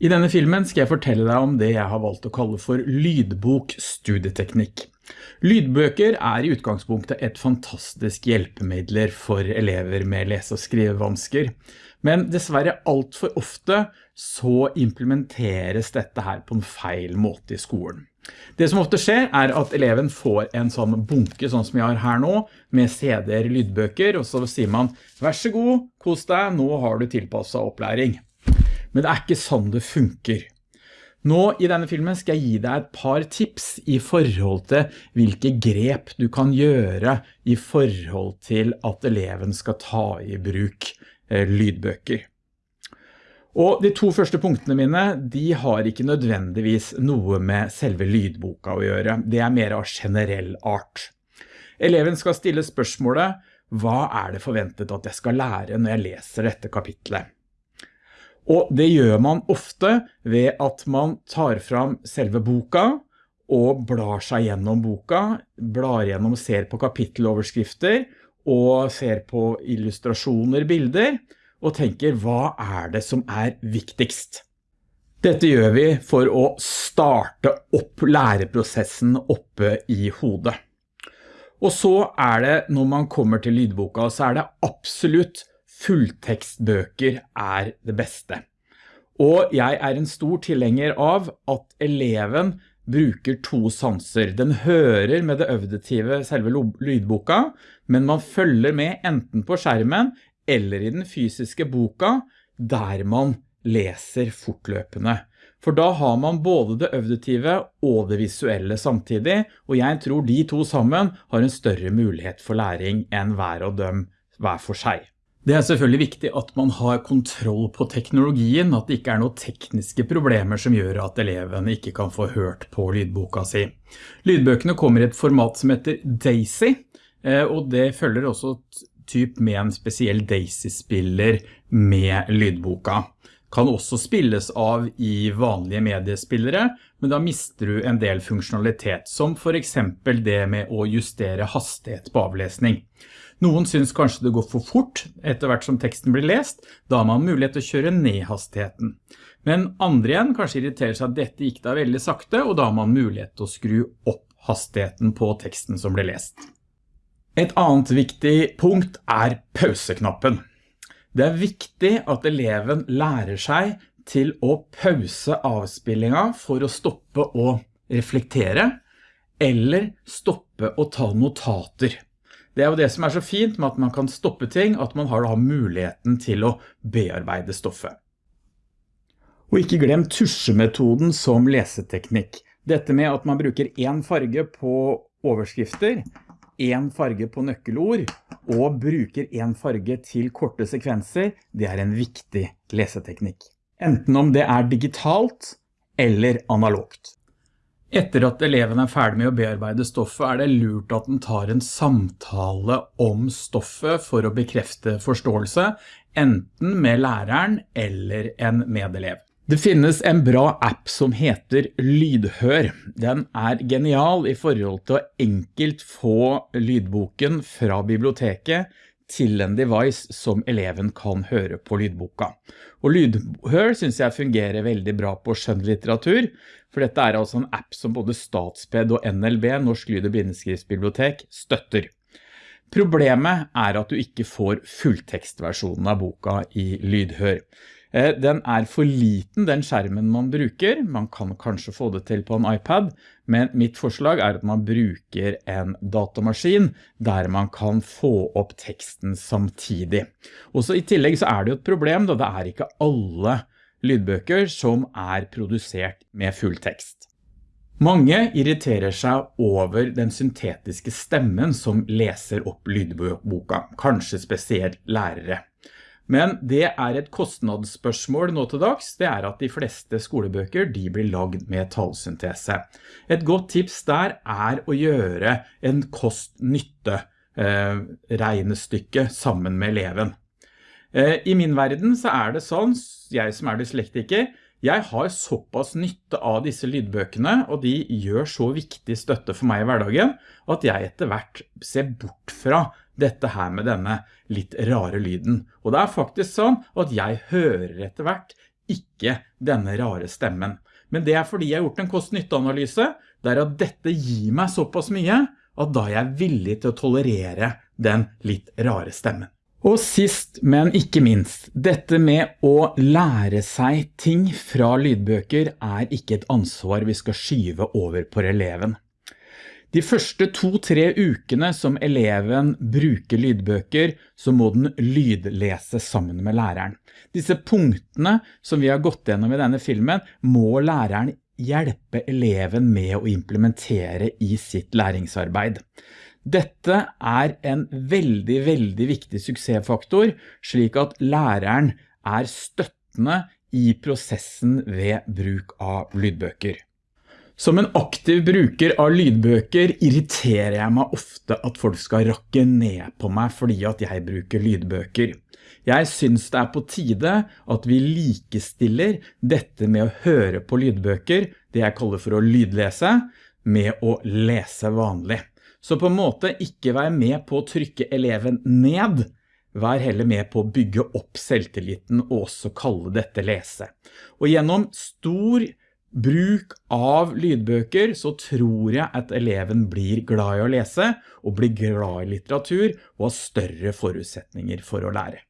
I denne filmen skal jeg fortelle deg om det jeg har valgt å kalle for lydbok-studieteknikk. Lydbøker er i utgangspunktet et fantastisk hjelpemidler for elever med lese- og skrivevansker, men dessverre alt for ofte så implementeres dette her på en feil måte i skolen. Det som ofte skjer er at eleven får en sånn bunke, sånn som jeg har her nå, med CD-er lydbøker, og så sier man, vær så god, kos deg, nå har du tilpasset opplæring. Men det er ikke sånn det funker. Nå i denne filmen skal jeg gi deg et par tips i forhold til hvilke grep du kan gjøre i forhold til at eleven skal ta i bruk eh, lydbøker. Og de to første punktene mine, de har ikke nødvendigvis noe med selve lydboka å gjøre. Det er mer av generell art. Eleven skal stille spørsmålet, hva er det forventet at jeg skal lære når jeg leser dette kapitlet? Og det gjør man ofte ved at man tar fram selve boka og blar seg gjennom boka, blar gjennom, ser på kapitteloverskrifter og ser på illustrasjoner, bilder, og tenker hva er det som er viktigst? Dette gjør vi for å starte opp læreprosessen oppe i hodet. Og så er det, når man kommer til lydboka, så er det absolutt fulltekstbøker er det beste. Og jeg er en stor tilhenger av at eleven bruker to sanser. Den hører med det øvdetive selve lydboka, men man følger med enten på skjermen eller i den fysiske boka, der man leser fortløpende. For da har man både det øvdetive og det visuelle samtidig, og jeg tror de to sammen har en større mulighet for læring enn hver og dem hver for seg. Det er selvfølgelig viktig at man har kontroll på teknologien, at det ikke er noen tekniske problemer som gjør at elevene ikke kan få hørt på lydboka si. Lydbøkene kommer i et format som heter DAISY, eh, og det følger også typ med en spesiell DAISY-spiller med lydboka. Kan også spilles av i vanlige mediespillere, men da mister du en del funksjonalitet, som for eksempel det med å justere hastighet på avlesning. Noen synes kanskje det går for fort etter hvert som teksten blir lest, da har man mulighet til å kjøre ned hastigheten. Men andre igjen kanskje irriterer seg at dette gikk da veldig sakte, og da har man mulighet til å skru opp hastigheten på teksten som blir lest. Et annet viktig punkt er pauseknappen. Det er viktig at eleven lærer seg til å pause avspillingen for å stoppe å reflektere, eller stoppe å ta notater. Det er jo det som er så fint med at man kan stoppe ting, at man har da muligheten til å bearbeide stoffet. Og ikke glem tusjemetoden som leseteknikk. Dette med at man bruker en farge på overskrifter, en farge på nøkkelord, og bruker en farge til korte sekvenser, det er en viktig leseteknikk. Enten om det er digitalt eller analogt. Etter at eleven er ferdig med å bearbeide stoffet, er det lurt at den tar en samtale om stoffet for å bekrefte forståelse, enten med læreren eller en medelev. Det finnes en bra app som heter Lydhør. Den er genial i forhold til å enkelt få lydboken fra biblioteket til en device som eleven kan høre på lydboka. Og Lydhør synes jeg fungerer veldig bra på skjønnlitteratur, for dette er altså en app som både Statsped og NLB, Norsk Lyd- og Bindeskriftsbibliotek, støtter. Problemet er at du ikke får fulltekstversjonen av boka i Lydhør. Eh, den er for liten, den skjermen man bruker. Man kan kanskje få det til på en iPad, men mitt forslag er at man bruker en datamaskin der man kan få opp teksten samtidig. Også i tillegg så er det jo et problem, da det er ikke alle lydbøker som er produsert med full tekst. Mange irriterer seg over den syntetiske stemmen som leser opp lydboka, kanskje spesielt lærere. Men det er et kostnadsspørsmål nå til dags, det er at de fleste skolebøker de blir lagd med tallsyntese. Et godt tips der er å gjøre en kost-nytte eh, regnestykke sammen med eleven. Eh, I min verden så er det sånn, jeg som er dyslektiker, jeg har såpass nytte av disse lydbøkene, og de gjør så viktig støtte for meg i hverdagen, at jeg etter hvert ser bort fra dette her med denne litt rare lyden. Og det er faktisk sånn at jeg hører etter hvert ikke denne rare stemmen. Men det er fordi jeg har gjort en kost-nytte-analyse, der at dette gir meg såpass mye, at da er jeg villig til å tolerere den litt rare stemmen. Og sist, men ikke minst, dette med å lære seg ting fra lydbøker er ikke et ansvar vi skal skyve over på eleven. De første to-tre ukene som eleven bruker lydbøker, så må den lydlese sammen med læreren. Disse punktene som vi har gått gjennom i denne filmen, må læreren hjelpe eleven med å implementere i sitt læringsarbeid. Dette er en veldig, veldig viktig suksessfaktor, slik at læreren er støttende i prosessen ved bruk av lydbøker. Som en aktiv bruker av lydbøker irriterer jeg meg ofte at folk skal rakke ned på meg fordi at jeg bruker lydbøker. Jeg synes det er på tide at vi likestiller dette med å høre på lydbøker, det jeg kaller for å lydlese, med å lese vanlig. Så på en måte ikke vær med på å trykke eleven ned, vær heller med på å bygge opp selvtilliten og også kalle dette lese. Og gjennom stor bruk av lydbøker så tror jeg at eleven blir glad i å lese og blir glad i litteratur og har større forutsetninger for å lære.